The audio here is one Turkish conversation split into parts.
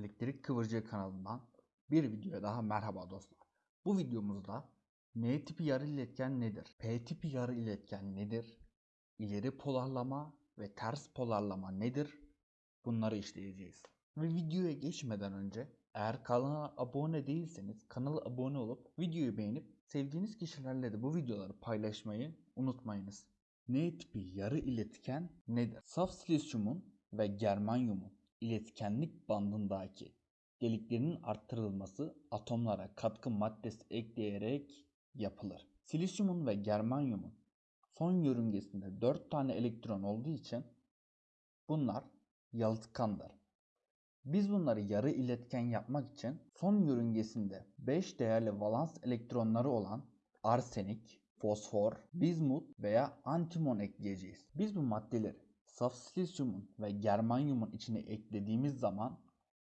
Elektrik Kıvırcığı kanalından bir videoya daha merhaba dostlar. Bu videomuzda N tipi yarı iletken nedir? P tipi yarı iletken nedir? İleri polarlama ve ters polarlama nedir? Bunları işleyeceğiz. Ve videoya geçmeden önce eğer kanala abone değilseniz kanala abone olup videoyu beğenip sevdiğiniz kişilerle de bu videoları paylaşmayı unutmayınız. N tipi yarı iletken nedir? Saf silisyumun ve germanyumun iletkenlik bandındaki deliklerinin arttırılması atomlara katkı maddesi ekleyerek yapılır. Silisyumun ve germanyumun son yörüngesinde 4 tane elektron olduğu için bunlar yalıtkandır. Biz bunları yarı iletken yapmak için son yörüngesinde 5 değerli valans elektronları olan arsenik, fosfor, bizmut veya antimon ekleyeceğiz. Biz bu maddeleri saf silisyumun ve germanyumun içine eklediğimiz zaman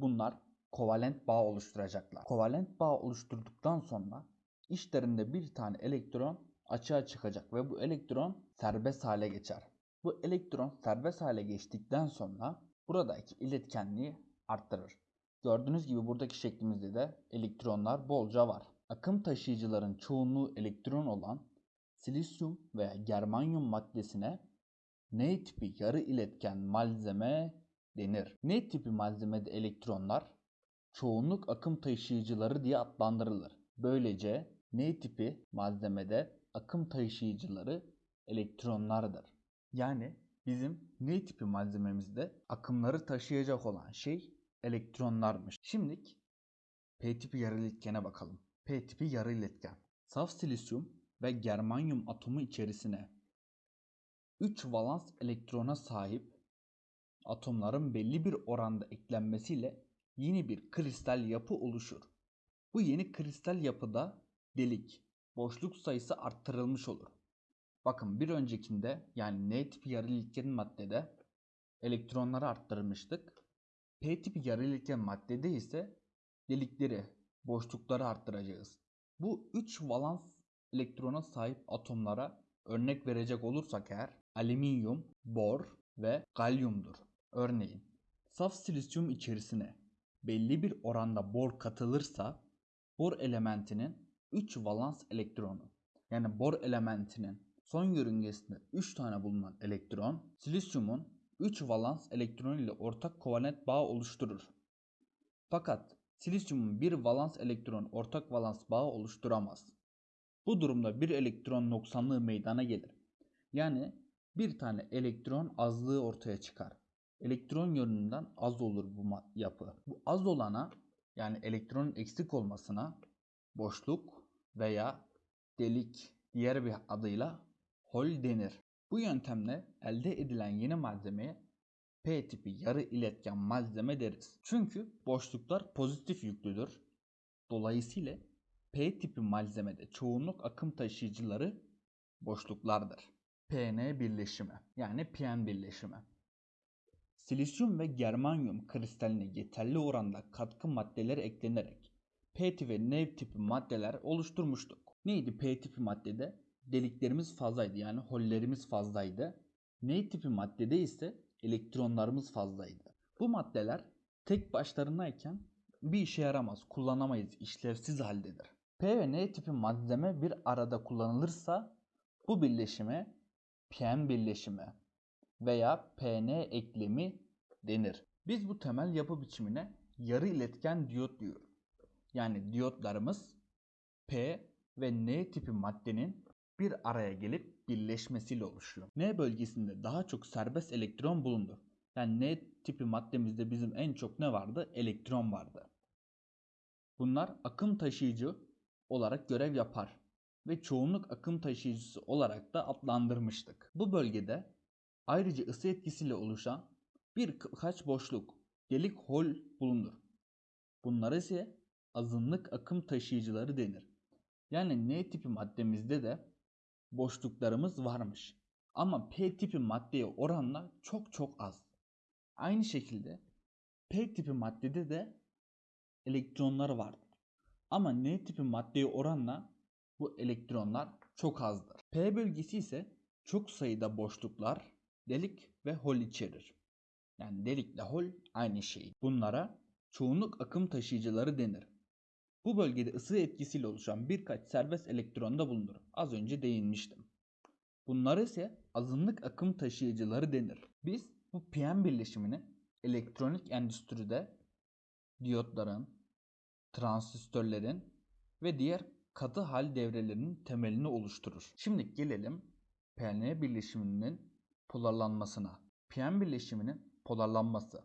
bunlar kovalent bağ oluşturacaklar. Kovalent bağ oluşturduktan sonra içlerinde bir tane elektron açığa çıkacak ve bu elektron serbest hale geçer. Bu elektron serbest hale geçtikten sonra buradaki iletkenliği arttırır. Gördüğünüz gibi buradaki şeklimizde de elektronlar bolca var. Akım taşıyıcıların çoğunluğu elektron olan silisyum veya germanyum maddesine N tipi yarı iletken malzeme denir. N tipi malzemede elektronlar çoğunluk akım taşıyıcıları diye adlandırılır. Böylece N tipi malzemede akım taşıyıcıları elektronlardır. Yani bizim N tipi malzememizde akımları taşıyacak olan şey elektronlarmış. Şimdi P tipi yarı iletkene bakalım. P tipi yarı iletken. Saf silisyum ve germanyum atomu içerisine 3 valans elektrona sahip atomların belli bir oranda eklenmesiyle yeni bir kristal yapı oluşur. Bu yeni kristal yapıda delik, boşluk sayısı arttırılmış olur. Bakın bir öncekinde yani N tipi yarı iletken maddede elektronları arttırmıştık. P tipi yarı iletken maddede ise delikleri, boşlukları arttıracağız. Bu 3 valans elektrona sahip atomlara örnek verecek olursak eğer alüminyum, bor ve galyumdur. Örneğin saf silisyum içerisine belli bir oranda bor katılırsa bor elementinin 3 valans elektronu yani bor elementinin son yörüngesinde 3 tane bulunan elektron silisyumun 3 valans elektronu ile ortak kovalent bağ oluşturur. Fakat silisyumun bir valans elektron ortak valans bağı oluşturamaz. Bu durumda bir elektron noksanlığı meydana gelir. Yani bir tane elektron azlığı ortaya çıkar. Elektron yönünden az olur bu yapı. Bu az olana yani elektronun eksik olmasına boşluk veya delik diğer bir adıyla hol denir. Bu yöntemle elde edilen yeni malzemeye P tipi yarı iletken malzeme deriz. Çünkü boşluklar pozitif yüklüdür. Dolayısıyla P tipi malzemede çoğunluk akım taşıyıcıları boşluklardır. PN birleşimi yani PN birleşimi. Silisyum ve germanyum kristaline yeterli oranda katkı maddeleri eklenerek P ve N tipi maddeler oluşturmuştuk. Neydi P tipi maddede? Deliklerimiz fazlaydı yani hollerimiz fazlaydı. N tipi maddede ise elektronlarımız fazlaydı. Bu maddeler tek başlarınayken bir işe yaramaz, kullanamayız, işlevsiz haldedir. P ve N tipi malzeme bir arada kullanılırsa bu birleşime PN birleşimi veya PN eklemi denir. Biz bu temel yapı biçimine yarı iletken diyot diyoruz. Yani diyotlarımız P ve N tipi maddenin bir araya gelip birleşmesiyle oluşuyor. N bölgesinde daha çok serbest elektron bulunur. Yani N tipi maddemizde bizim en çok ne vardı? Elektron vardı. Bunlar akım taşıyıcı olarak görev yapar ve çoğunluk akım taşıyıcısı olarak da adlandırmıştık. Bu bölgede ayrıca ısı etkisiyle oluşan birkaç boşluk, delik hol bulunur. Bunlar ise azınlık akım taşıyıcıları denir. Yani N tipi maddemizde de boşluklarımız varmış. Ama P tipi maddeye oranla çok çok az. Aynı şekilde P tipi maddede de elektronlar vardır. Ama N tipi maddeye oranla bu elektronlar çok azdır. P bölgesi ise çok sayıda boşluklar, delik ve hol içerir. Yani delikle hol aynı şey. Bunlara çoğunluk akım taşıyıcıları denir. Bu bölgede ısı etkisiyle oluşan birkaç serbest elektron da bulunur. Az önce değinmiştim. Bunlar ise azınlık akım taşıyıcıları denir. Biz bu PM birleşimini elektronik endüstride diyotların, transistörlerin ve diğer katı hal devrelerinin temelini oluşturur. Şimdi gelelim PN birleşiminin polarlanmasına. PM birleşiminin polarlanması.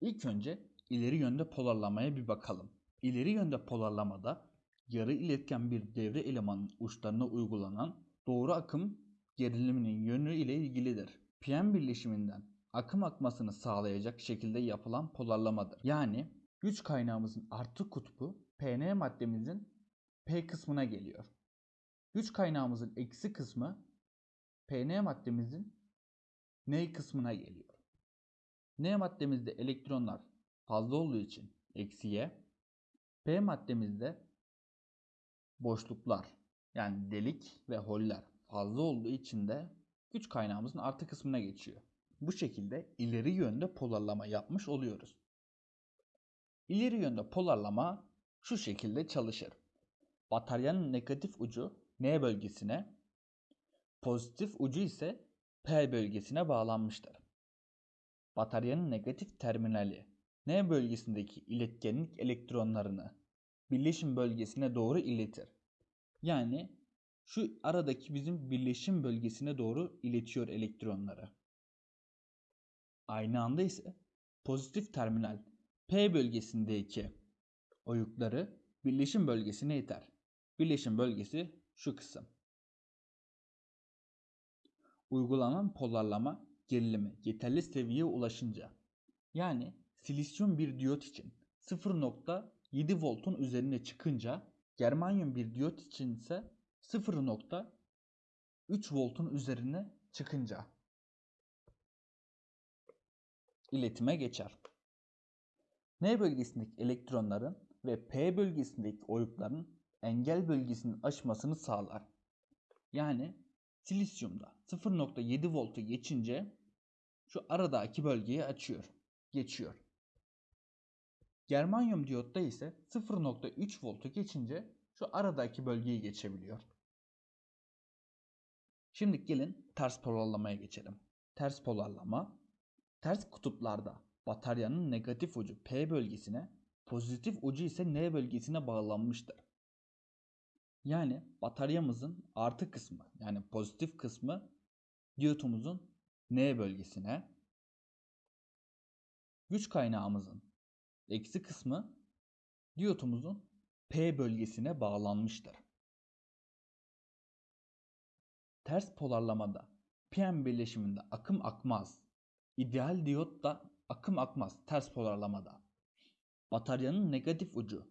İlk önce ileri yönde polarlamaya bir bakalım. İleri yönde polarlamada yarı iletken bir devre elemanının uçlarına uygulanan doğru akım geriliminin yönü ile ilgilidir. PM birleşiminden akım akmasını sağlayacak şekilde yapılan polarlamadır. Yani güç kaynağımızın artı kutbu PN maddemizin P kısmına geliyor. Güç kaynağımızın eksi kısmı PN maddemizin N kısmına geliyor. N maddemizde elektronlar fazla olduğu için eksiye, P maddemizde boşluklar yani delik ve holler fazla olduğu için de güç kaynağımızın artı kısmına geçiyor. Bu şekilde ileri yönde polarlama yapmış oluyoruz. İleri yönde polarlama şu şekilde çalışır. Bataryanın negatif ucu N bölgesine, pozitif ucu ise P bölgesine bağlanmıştır. Bataryanın negatif terminali N bölgesindeki iletkenlik elektronlarını birleşim bölgesine doğru iletir. Yani şu aradaki bizim birleşim bölgesine doğru iletiyor elektronları. Aynı anda ise pozitif terminal P bölgesindeki oyukları birleşim bölgesine iter. Birleşim bölgesi şu kısım. Uygulanan polarlama gerilimi yeterli seviyeye ulaşınca yani silisyum bir diyot için 0.7 voltun üzerine çıkınca germanyum bir diyot için ise 0.3 voltun üzerine çıkınca iletime geçer. N bölgesindeki elektronların ve P bölgesindeki oyukların engel bölgesinin aşmasını sağlar. Yani silisyumda 0.7 voltu geçince şu aradaki bölgeyi açıyor, geçiyor. Germanyum diyotta ise 0.3 voltu geçince şu aradaki bölgeyi geçebiliyor. Şimdi gelin ters polarlamaya geçelim. Ters polarlama, ters kutuplarda bataryanın negatif ucu P bölgesine, pozitif ucu ise N bölgesine bağlanmıştır. Yani bataryamızın artı kısmı yani pozitif kısmı diyotumuzun N bölgesine, güç kaynağımızın eksi kısmı diyotumuzun P bölgesine bağlanmıştır. Ters polarlamada PM birleşiminde akım akmaz. İdeal diyot da akım akmaz ters polarlamada. Bataryanın negatif ucu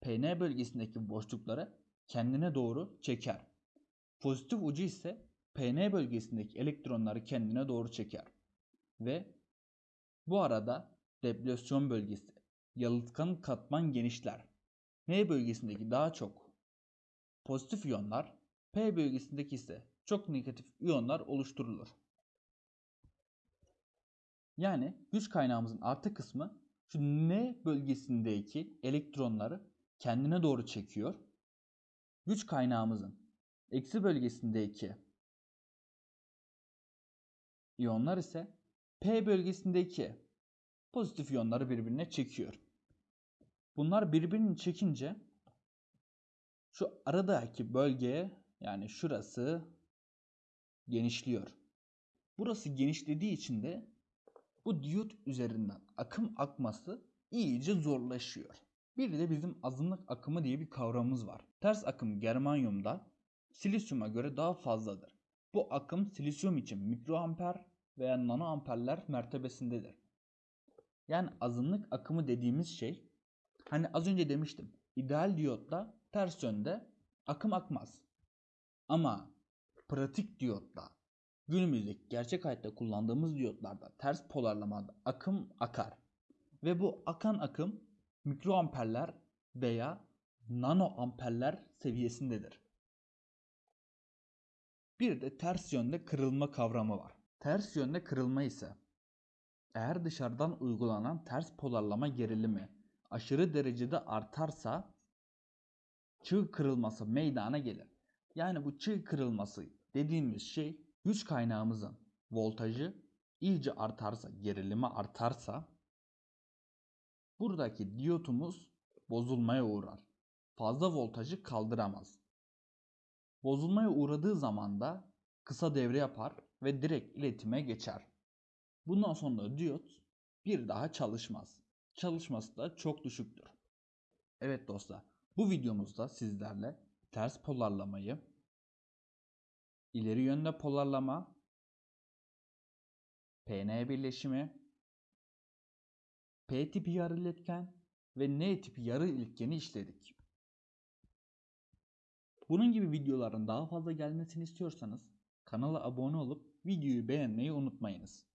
PN bölgesindeki boşlukları kendine doğru çeker. Pozitif ucu ise PN bölgesindeki elektronları kendine doğru çeker. Ve bu arada deplasyon bölgesi yalıtkan katman genişler. N bölgesindeki daha çok pozitif iyonlar, P bölgesindeki ise çok negatif iyonlar oluşturulur. Yani güç kaynağımızın artı kısmı şu N bölgesindeki elektronları kendine doğru çekiyor. Güç kaynağımızın eksi bölgesindeki iyonlar ise P bölgesindeki pozitif iyonları birbirine çekiyor. Bunlar birbirini çekince şu aradaki bölgeye yani şurası genişliyor. Burası genişlediği için de bu diyot üzerinden akım akması iyice zorlaşıyor. Bir de bizim azınlık akımı diye bir kavramımız var. Ters akım germanyumda silisyuma göre daha fazladır. Bu akım silisyum için mikroamper veya nanoamperler mertebesindedir. Yani azınlık akımı dediğimiz şey hani az önce demiştim. ideal diyotla ters yönde akım akmaz. Ama pratik diyotla günümüzdeki gerçek hayatta kullandığımız diyotlarda ters polarlamada akım akar. Ve bu akan akım mikroamperler veya nanoamperler seviyesindedir. Bir de ters yönde kırılma kavramı var. Ters yönde kırılma ise Eğer dışarıdan uygulanan ters polarlama gerilimi aşırı derecede artarsa çığ kırılması meydana gelir. Yani bu çığ kırılması dediğimiz şey güç kaynağımızın voltajı iyice artarsa, gerilimi artarsa buradaki diyotumuz bozulmaya uğrar. Fazla voltajı kaldıramaz. Bozulmaya uğradığı zaman da kısa devre yapar ve direkt iletime geçer. Bundan sonra diyot bir daha çalışmaz. Çalışması da çok düşüktür. Evet dostlar, bu videomuzda sizlerle ters polarlamayı, ileri yönde polarlama, PN birleşimi, P tipi yarı iletken ve N tipi yarı iletkeni işledik. Bunun gibi videoların daha fazla gelmesini istiyorsanız kanala abone olup videoyu beğenmeyi unutmayınız.